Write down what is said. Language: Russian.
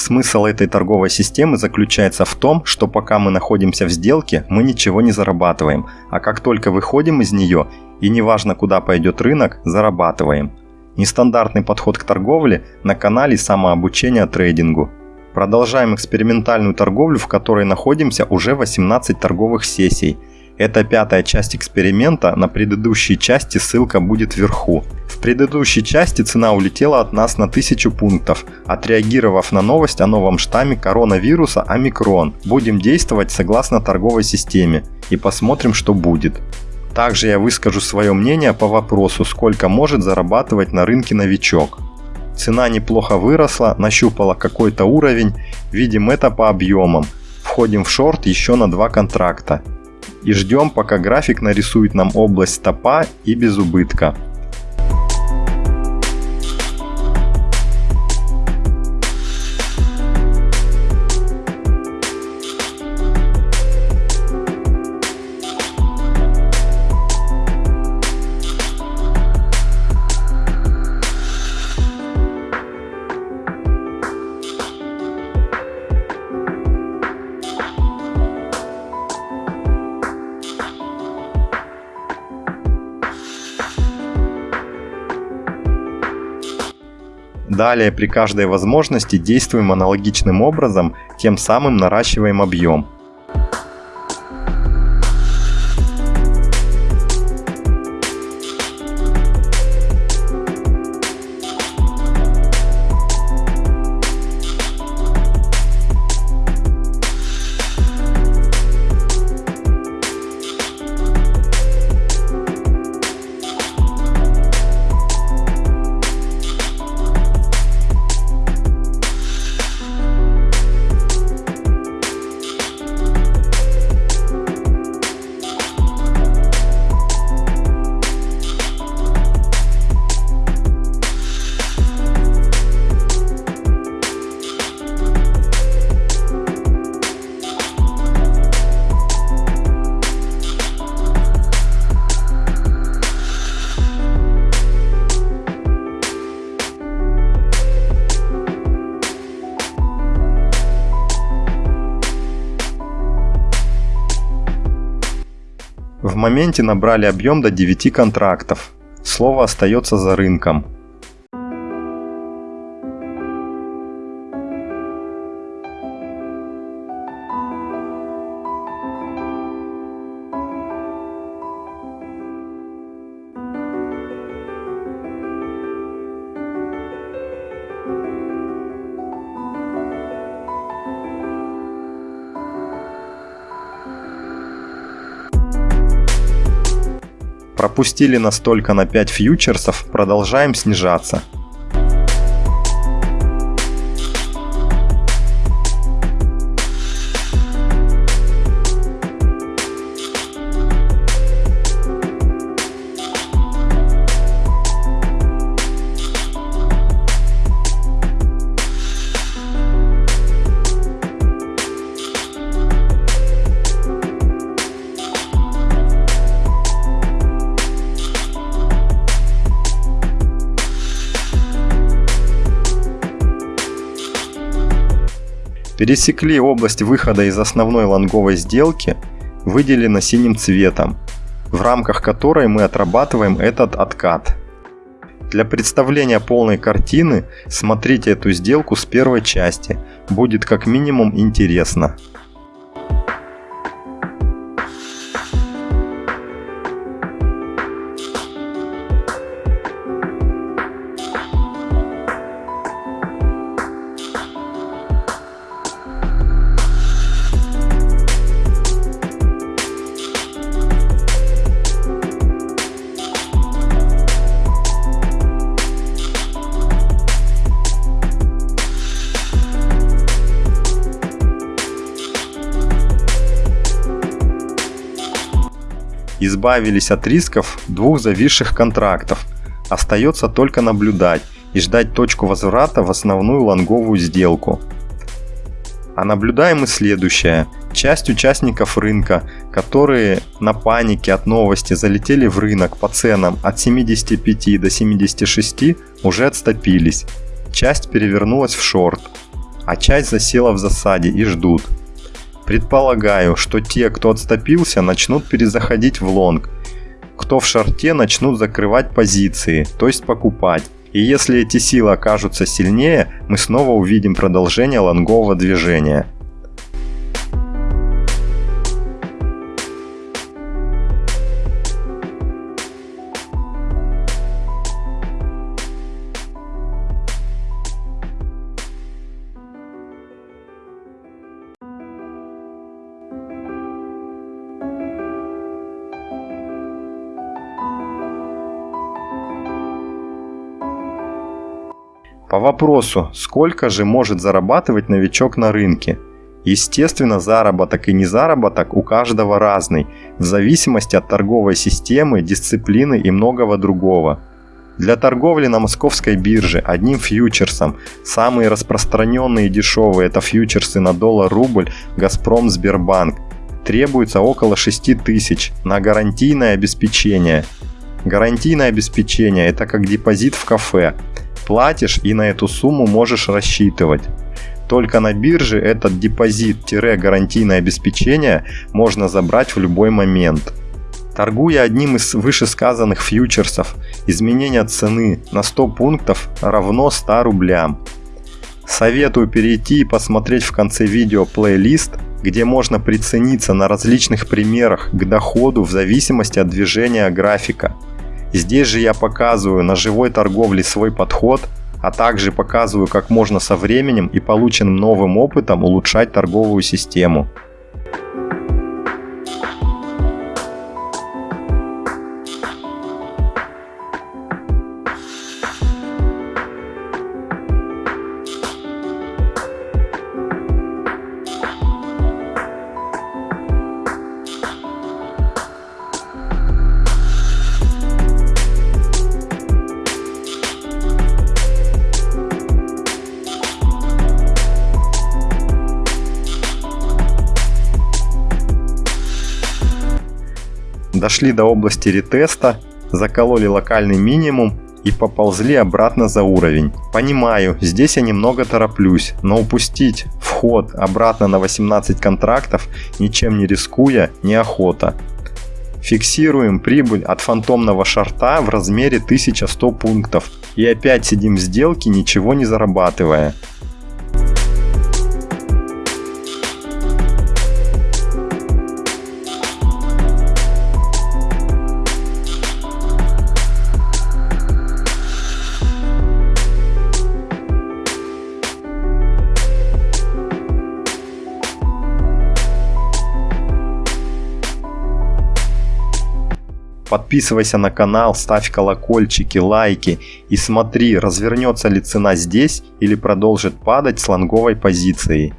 Смысл этой торговой системы заключается в том, что пока мы находимся в сделке, мы ничего не зарабатываем, а как только выходим из нее, и неважно куда пойдет рынок, зарабатываем. Нестандартный подход к торговле на канале самообучения трейдингу. Продолжаем экспериментальную торговлю, в которой находимся уже 18 торговых сессий – это пятая часть эксперимента, на предыдущей части ссылка будет вверху. В предыдущей части цена улетела от нас на 1000 пунктов, отреагировав на новость о новом штамме коронавируса омикрон. Будем действовать согласно торговой системе и посмотрим, что будет. Также я выскажу свое мнение по вопросу, сколько может зарабатывать на рынке новичок. Цена неплохо выросла, нащупала какой-то уровень, видим это по объемам. Входим в шорт еще на два контракта и ждем пока график нарисует нам область стопа и без убытка. Далее при каждой возможности действуем аналогичным образом, тем самым наращиваем объем. В моменте набрали объем до 9 контрактов. Слово остается за рынком. Пропустили настолько на 5 фьючерсов, продолжаем снижаться. Пересекли область выхода из основной лонговой сделки, выделена синим цветом, в рамках которой мы отрабатываем этот откат. Для представления полной картины смотрите эту сделку с первой части, будет как минимум интересно. Избавились от рисков двух зависших контрактов. Остается только наблюдать и ждать точку возврата в основную лонговую сделку. А наблюдаем и следующее. Часть участников рынка, которые на панике от новости залетели в рынок по ценам от 75 до 76, уже отступились. Часть перевернулась в шорт. а часть засела в засаде и ждут. Предполагаю, что те, кто отступился, начнут перезаходить в лонг, кто в шарте начнут закрывать позиции, то есть покупать. И если эти силы окажутся сильнее, мы снова увидим продолжение лонгового движения. По вопросу, сколько же может зарабатывать новичок на рынке? Естественно, заработок и незаработок у каждого разный, в зависимости от торговой системы, дисциплины и многого другого. Для торговли на московской бирже одним фьючерсом, самые распространенные и дешевые это фьючерсы на доллар-рубль Газпром Сбербанк, требуется около 6 тысяч на гарантийное обеспечение. Гарантийное обеспечение это как депозит в кафе – платишь и на эту сумму можешь рассчитывать. Только на бирже этот депозит-гарантийное обеспечение можно забрать в любой момент. Торгуя одним из вышесказанных фьючерсов, изменение цены на 100 пунктов равно 100 рублям. Советую перейти и посмотреть в конце видео плейлист, где можно прицениться на различных примерах к доходу в зависимости от движения графика. Здесь же я показываю на живой торговле свой подход, а также показываю, как можно со временем и полученным новым опытом улучшать торговую систему. Дошли до области ретеста, закололи локальный минимум и поползли обратно за уровень. Понимаю, здесь я немного тороплюсь, но упустить вход обратно на 18 контрактов, ничем не рискуя, неохота. Фиксируем прибыль от фантомного шарта в размере 1100 пунктов и опять сидим в сделке, ничего не зарабатывая. Подписывайся на канал, ставь колокольчики, лайки и смотри, развернется ли цена здесь или продолжит падать с лонговой позицией.